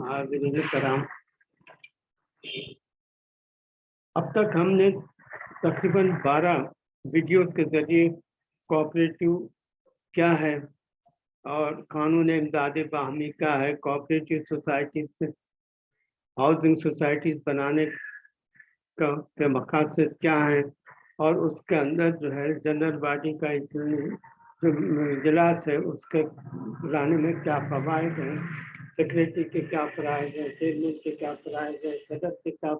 हाज़िरीन कराम अब तक हमने तकरीबन 12 वीडियोस के ज़रिए कोऑपरेटिव क्या है और कानून इमदाद बाहमी क्या है, कोऑपरेटिव सोसाइटी से हाउसिंग सोसाइटीज बनाने का के मकासद क्या है और उसके अंदर जो है जनरल बॉडी का इजलास है उसके लाने में क्या फवायद हैं सेक्रेटरी के क्या फ़राइज हैं चेयरमैन के क्या फ़राइज हैं, सदर के क्या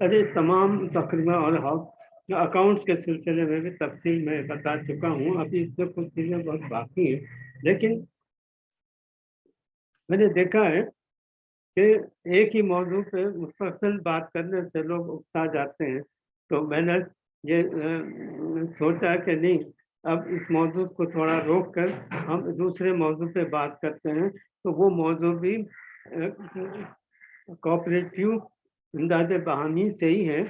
अरे तमाम तकरीबा और अकाउंट्स के सिलसिले में भी तफसील मैं बता चुका हूँ। अभी इसमें कुछ चीज़ें बहुत बाकी हैं, लेकिन मैंने देखा है कि एक ही मौजू पे मुस्तकिल बात करने से लोग उकता जाते हैं। तो मैंने ये सोचा कि नहीं अब इस मौजू को थोड़ा रोक कर हम दूसरे मौजू पे बात करते हैं। तो वो मौजू भी कोऑपरेटिव इमदाद बहानी से ही है।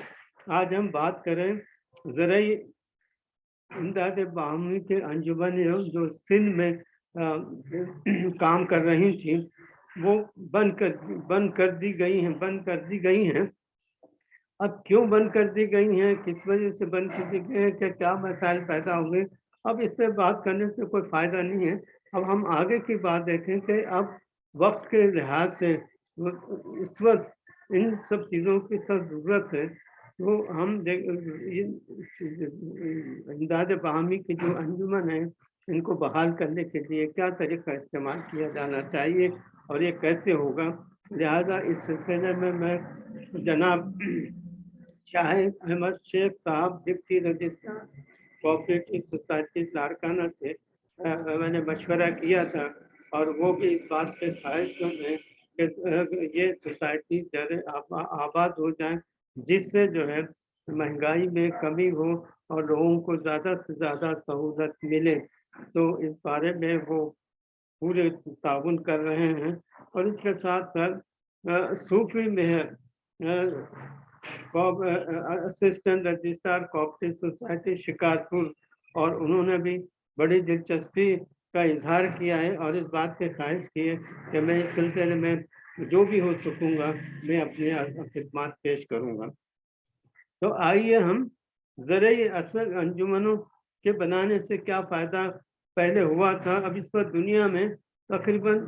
आज हम बात करें ज़रूरी इमदाद बहानी के अंजुमन जो सिंध में आ, काम कर रही थी वो बंद कर बंद कर दी गई हैं बंद कर दी गई हैं। अब क्यों बंद कर दी गई हैं? किस वजह से बंद कर दी गई हैं? क्या क्या मसाइल पैदा हुए? अब इस पर बात करने से कोई फ़ायदा नहीं है। अब हम आगे की बात देखें कि अब वक्त के लिहाज से इस वक्त इन सब चीज़ों की सब ज़रूरत है। तो हम इमदाद बहामी की जो अंजुमन है, इनको बहाल करने के लिए क्या तरीका इस्तेमाल किया जाना चाहिए और ये कैसे होगा? लिहाजा इस सिलसिले में मैं जनाब शाहिद अहमद शेख साहब, deputy registrar cooperative society Larkana से आ, मैंने मशवरा किया था और वो भी इस बात पे ख्वाहिश है कि ये सोसाइटी जरे आबाद हो जाए जिससे जो है महँगाई में कमी हो और लोगों को ज़्यादा से ज़्यादा सहूलत मिले। तो इस बारे में वो पूरे ताउन कर रहे हैं और इसके साथ साथ सूफी में assistant registrar cooperative society Shikarpur और उन्होंने भी बड़ी दिलचस्पी का इजहार किया है और इस बात के ख्वाहिश की है कि मैं इस सिलसिले में जो भी हो सकूँगा, मैं अपने खिदमत पेश करूँगा। तो आइए हम ज़रिए असल अंजुमनों के बनाने से क्या फ़ायदा पहले हुआ था, अब इस पर दुनिया में तकरीबन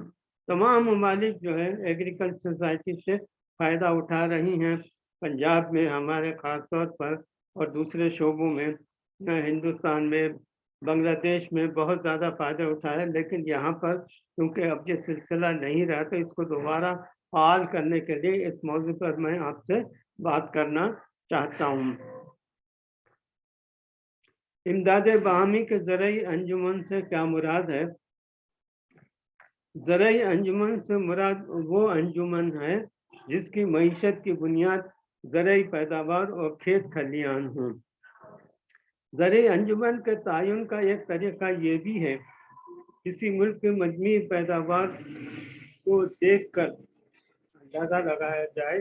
तमाम ममालिक जो है एग्रीकल्चर सोसाइटी से फ़ायदा उठा रही हैं। पंजाब में, हमारे ख़ास तौर पर और दूसरे शोबों में हिंदुस्तान में, बांग्लादेश में बहुत ज़्यादा फ़ायदा उठाया लेकिन यहाँ पर क्योंकि अब ये सिलसिला नहीं रहा तो इसको दोबारा फाल करने के लिए इस मौजू पर मैं आपसे बात करना चाहता हूँ। इमदाद बाहमी के ज़रिए अंजुमन से क्या मुराद है? ज़रिए अंजुमन से मुराद वो अंजुमन है जिसकी मीशत की बुनियाद ज़रूरी पैदावार और खेत खलियान हों। ज़र अंजुमन के तयन का एक तरीका ये भी है, किसी मुल्क के मजमू पैदावार को देख कर अंदाज़ा लगाया जाए,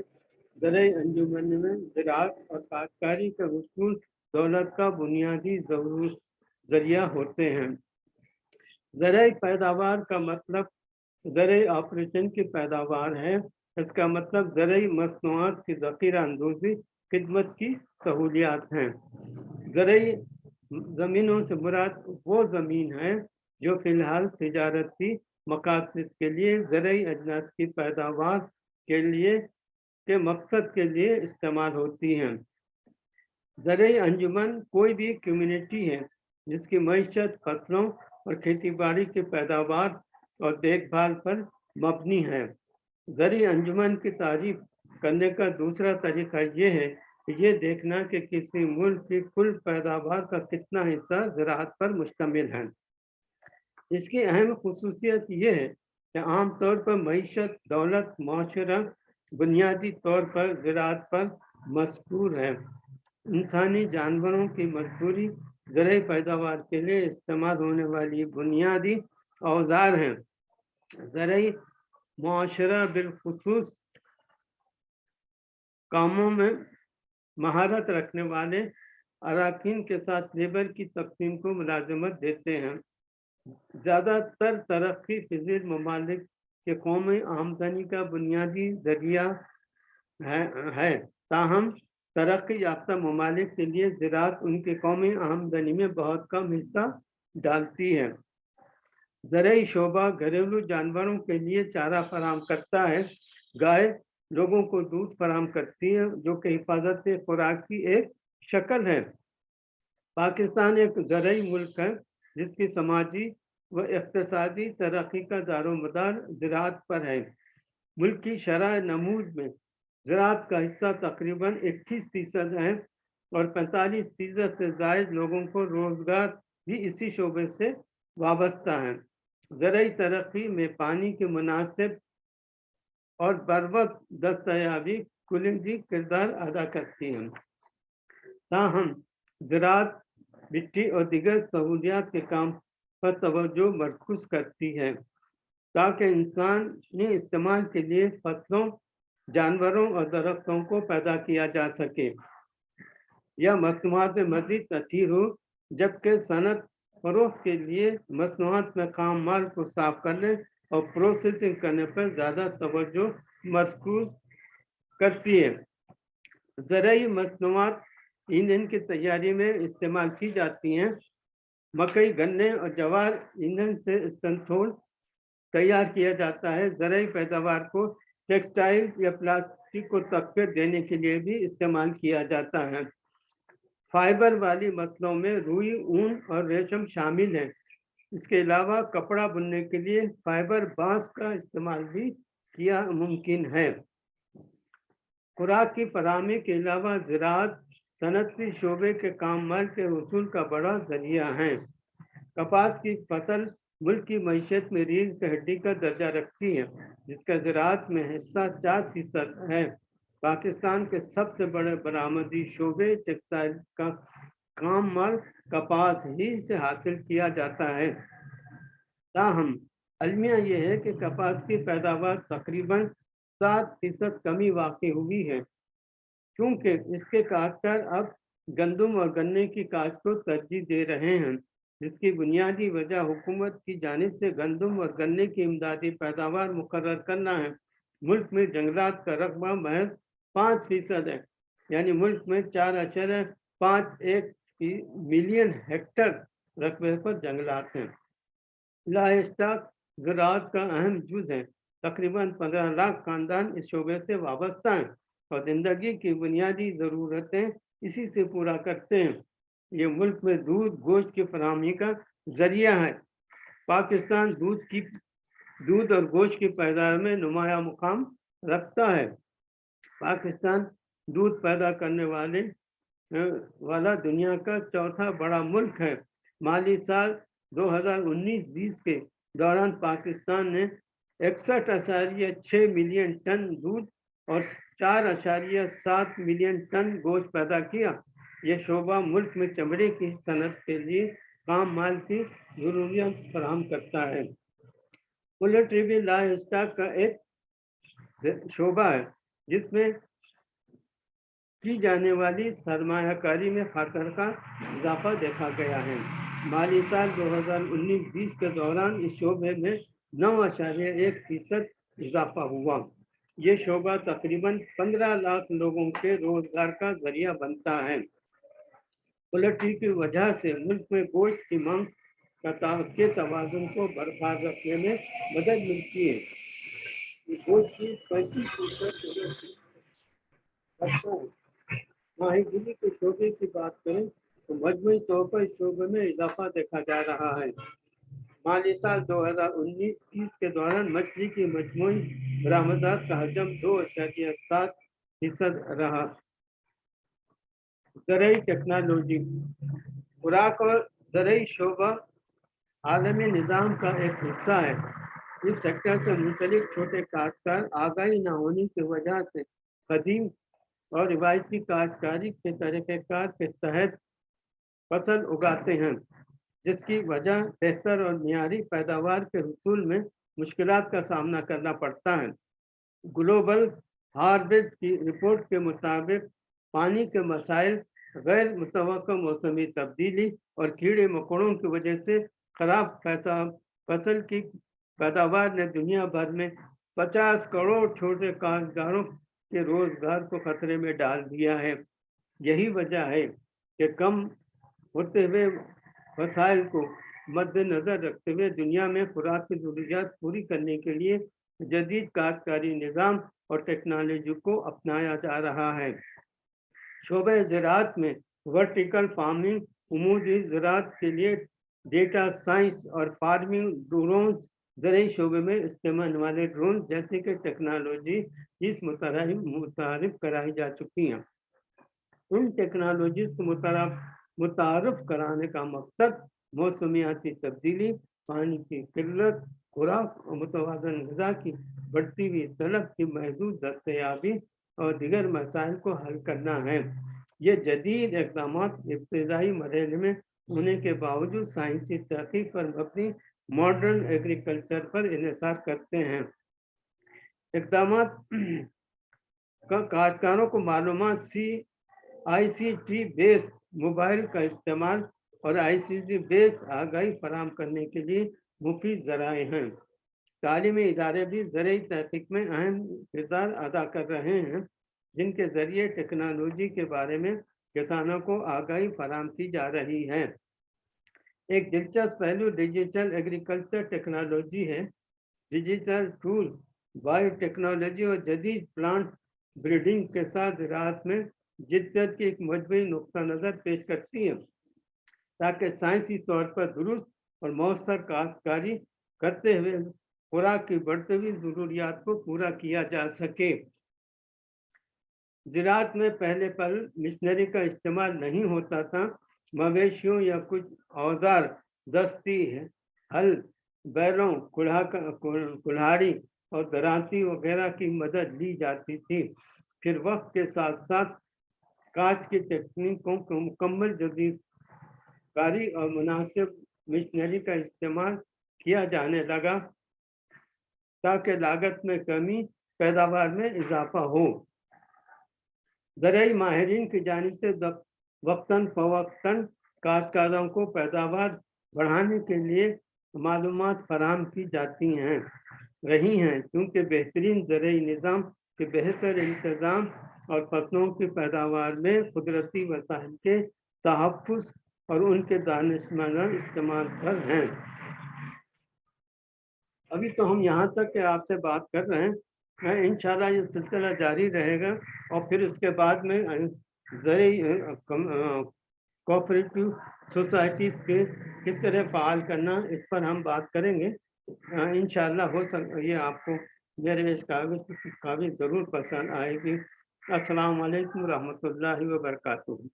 ज़र अंजुमन में ज़रात और काश्तकारी के उसूल दौलत का बुनियादी ज़रूर ज़रिया होते हैं। ज़र पैदावार का मतलब ज़र ऑपरेशन की पैदावार है इसका मतलब ज़रूरी मसनूआत की ज़ख़ीरा अंदोजी खिदमत की सहूलियात हैं। ज़रूरी ज़मीनों से मुराद वो ज़मीन है जो फ़िलहाल तजारती मकासद के लिए ज़रूरी अजनास की पैदावार के लिए, के मकसद के लिए इस्तेमाल होती हैं। ज़रूरी अंजुमन कोई भी कम्युनिटी है, जिसकी मीशत फ़सलों और खेती बाड़ी की पैदावार और देखभाल पर मबनी है। जरी अंजुमन की तारीफ़ करने का दूसरा तरीका ये है ये देखना कि किसी मुल्क की कुल पैदावार का कितना हिस्सा ज़रात पर मुश्तमिल है। इसकी अहम खसूसियत ये है कि आमतौर पर मीशत, दौलत, माशरा, बुनियादी तौर पर ज़रात पर मशहूर है। इंसानी जानवरों की मजबूरी ज़र पैदावार के लिए इस्तेमाल होने वाली बुनियादी औज़ार हैं। ज़रूरी माशरा बिलखसूस कामों में महारत रखने वाले अरकान के साथ लेबर की तकसीम को मुलाजमत देते हैं। ज़्यादातर तरक्की पजीर ममालिक के कौमी आमदनी का बुनियादी ज़रिया है, है। ताहम तरक्की याफ्ता ममालिक के लिए ज़रात उनके कौमी आमदनी में बहुत कम हिस्सा डालती है। ज़रिए शोबा घरेलू जानवरों के लिए चारा फराम करता है, गाय लोगों को दूध फराम करती है, जो कि हिफाजत खुराक की एक शक्ल है। पाकिस्तान एक ज़रिए मुल्क है, जिसकी समाजी व इकतसादी तरक्की का दारोमदार ज़रात पर है। मुल्क की शरह नमूज में ज़रात का हिस्सा तकरीबन इक्कीस फ़ीसद है और पैंतालीस फ़ीसद से जायद लोगों को रोज़गार भी इसी शोबे से वाबस्ता है। ज़रूरी तरक्की में पानी के मुनासिब और बर वक्त दस्तयाबी कुलिंदी किरदार अदा करती हैं। ताहम, ज़रात, मिट्टी और दिगर सहूलियात के काम पर तवज्जो मरकूज करती है, ताकि इंसानी इस्तेमाल के लिए फ़सलों, जानवरों और दरख्तों को पैदा किया जा सके। यह मसनूआत में मजीद तथीर हो, जबकि सनत फरोख के लिए मसनूआत में काम माल को साफ़ करने और प्रोसेसिंग करने पर ज़्यादा तवज्जो मरकूज करती है। ज़रूरी मसनूआत ईंधन की तैयारी में इस्तेमाल की जाती हैं। मकई गन्ने और जवार ईंधन से स्तनथोल तैयार किया जाता है। ज़रूरी पैदावार को टेक्सटाइल या प्लास्टिक को तकफे देने के लिए भी इस्तेमाल किया जाता है। फाइबर वाली मसलों में रुई, ऊन और रेशम शामिल है। इसके अलावा कपड़ा बुनने के लिए फाइबर बाँस का इस्तेमाल भी किया मुमकिन है। खुराक की फरहमी के अलावा ज़रात सनती शोबे के काम माल के उसूल का बड़ा ज़रिया है। कपास की फ़सल मुल्क की मीशत में रीढ़ की हड्डी का दर्जा रखती है, जिसका ज़रात में हिस्सा चार फ़ीसद है। पाकिस्तान के सबसे बड़े बरामदी शोबे टेक्सटाइल का काम माल कपास ही से हासिल किया जाता है। ताहम, अलमिया यह है कि कपास की पैदावार तकरीबन सात फ़ीसद कमी वाक़ हुई है, क्योंकि इसके काश्तकार अब गंदम और गन्ने की काश्त को तरजीह दे रहे हैं, जिसकी बुनियादी वजह हुकूमत की जानब से गंदम और गन्ने की इमदादी पैदावार मुकर करना है। मुल्क में जंगलात का रकबा महज पाँच फ़ीसद है। यानी मुल्क में चार अशर पाँच एक मिलियन हेक्टर रकबे पर जंगलात हैं। लाइस्टाक ज़रात का अहम जुज है। तकरीबन पंद्रह लाख खानदान इस शोबे से वाबस्ता हैं और ज़िंदगी की बुनियादी ज़रूरतें इसी से पूरा करते हैं। ये मुल्क में दूध, गोश्त की फरहमी का ज़रिया है। पाकिस्तान दूध की, दूध और गोश्त की पैदावार में नुमाया मुकाम रखता है। पाकिस्तान दूध पैदा करने वाले वाला दुनिया का चौथा बड़ा मुल्क है। माली साल 2019-20 के दौरान पाकिस्तान ने इकसठ आशारिया छः मिलियन टन दूध और चार आशारिया सात मिलियन टन गोश्त पैदा किया। यह शोबा मुल्क में चमड़े की सनत के लिए काम माल की जरूरियात फराम करता है। पोल्ट्री भी लाइव स्टॉक का एक शोबा है। जिसमें की जाने वाली सरमाकारी में खतर का इजाफा देखा गया है। माली साल 2019-20 के दौरान इस शोबे में नौ अशारे एक फ़ीसद इजाफा हुआ। ये शोबा तकरीबन 15 लाख लोगों के रोज़गार का ज़रिया बनता है। पोल्ट्री की वजह से मुल्क में गोश्त की मांग के तोज़ुन को बरकरार रखने में मदद मिलती है। फ़ीसद के शोबे की बात करें तो मजमू तौर पर इस शोबे में इजाफा देखा जा रहा है। माली साल 2019-20 के दौरान मछली की मजमू बरामदात का हजम दो अशारिया सात फ़ीसद रहा। ज़रिए टेक्नोलॉजी। खुराक और ज़रिए शोबा आलमी निज़ाम का एक हिस्सा है। इस सेक्टर से मुंसलिक छोटे काश्तकार आगाही न होने की वजह से कदीम और रिवायती काश्तकारी के तरीक़ेकार के तहत फ़सल उगाते हैं, जिसकी वजह बेहतर और मीरी पैदावार के हसूल में मुश्किल का सामना करना पड़ता है। ग्लोबल हार्वेस्ट की रिपोर्ट के मुताबिक पानी के मसाइल गैर मुतव मौसमी तब्दीली और कीड़े मकोड़ों की वजह से खराब फ़सल की पैदावार ने दुनिया भर में 50 करोड़ छोटे काश्तकारों के रोज़गार को खतरे में डाल दिया है। यही वजह है कि कम होते हुए वसाइल को मद्देनजर रखते हुए दुनिया में खुराक की जरूरियात पूरी करने के लिए जदीद काश्तकारी निज़ाम और टेक्नोलॉजी को अपनाया जा रहा है। शोबे ज़रात में वर्टिकल फ़ार्मिंग, उमूदी ज़रात के लिए डेटा साइंस और फ़ार्मिंग ड्रोन ज़रिए शोबे में इस्तेमाल वाले ड्रोन जैसे कि टेक्नोलॉजी इस मुतारफ कराई जा चुकी हैं। उन टेक्नोलॉजी को मुतारफ कराने का मकसद मौसमियाती तब्दीली, पानी की किल्लत, खुराक और मुतवाजन गजा की बढ़ती हुई तलब की महदूद दस्तयाबी और दिगर मसाइल को हल करना है। ये जदीद इकदाम इब्तदाई मरहले में होने के बावजूद साइंसी तहकीक पर मबनी मॉडर्न एग्रीकल्चर पर इसार करते हैं। इकदाम काश्तकारों को मालूम C I C T based mobile का इस्तेमाल और आई सी टी बेस्ड आगाही फराम करने के लिए मुफीद जराए हैं। तालीमी इदारे भी ज़रिए तहकीक में अहम किरदार अदा कर रहे हैं, जिनके ज़रिए टेक्नोलॉजी के बारे में किसानों को आगाही फराम की जा रही है। एक दिलचस्प पहलू डिजिटल एग्रीकल्चर टेक्नोलॉजी है। डिजिटल टूल्स बायोटेक्नोलॉजी और जदीद प्लांट ब्रीडिंग के साथ रात में जिद्दत की एक मजबूरी नुकता नज़र पेश करती है। ताकि साइंसी तौर पर दुरुस्त और मौसर काश्तकारी करते हुए खुराक की बढ़ती हुई ज़रूरियात को पूरा किया जा सके। ज़रात में पहले पर मिशनरी का इस्तेमाल नहीं होता था। मवेशियों या कुछ औज़ार दस्ती है। हल, बैलों, कुल्हा कुल्हाड़ी और दराती वगैरह की मदद ली जाती थी। फिर वक्त के साथ साथ काज की तकनीकों को मुकम्मल जदीद कारी और मुनासिब मिशनरी का इस्तेमाल किया जाने लगा, ताकि लागत में कमी, पैदावार में इजाफा हो। ज़रिए माहरीन की जानब से वक्ता फ़वक्ता काश्तकारों को पैदावार बढ़ाने के लिए मालूम फराम की जाती हैं, रही हैं, क्योंकि बेहतरीन ज़रिए निज़ाम के बेहतर इंतज़ाम और फ़सलों की पैदावार में कुदरती वसाइल के तहफ़ और उनके दानशमाना इस्तेमाल पर हैं। अभी तो हम यहाँ तक आपसे बात कर रहे हैं। इन ये सिलसिला जारी रहेगा और फिर उसके बाद में ज़रिए कोऑपरेटिव सोसाइटीज़ के किस तरह फ़ाल करना, इस पर हम बात करेंगे। इन हो सक, ये आपको मेरे इस कागज़ ज़रूर पसंद आएगी। असलकम वरहमल रहमतुल्लाहि व बरकातुहू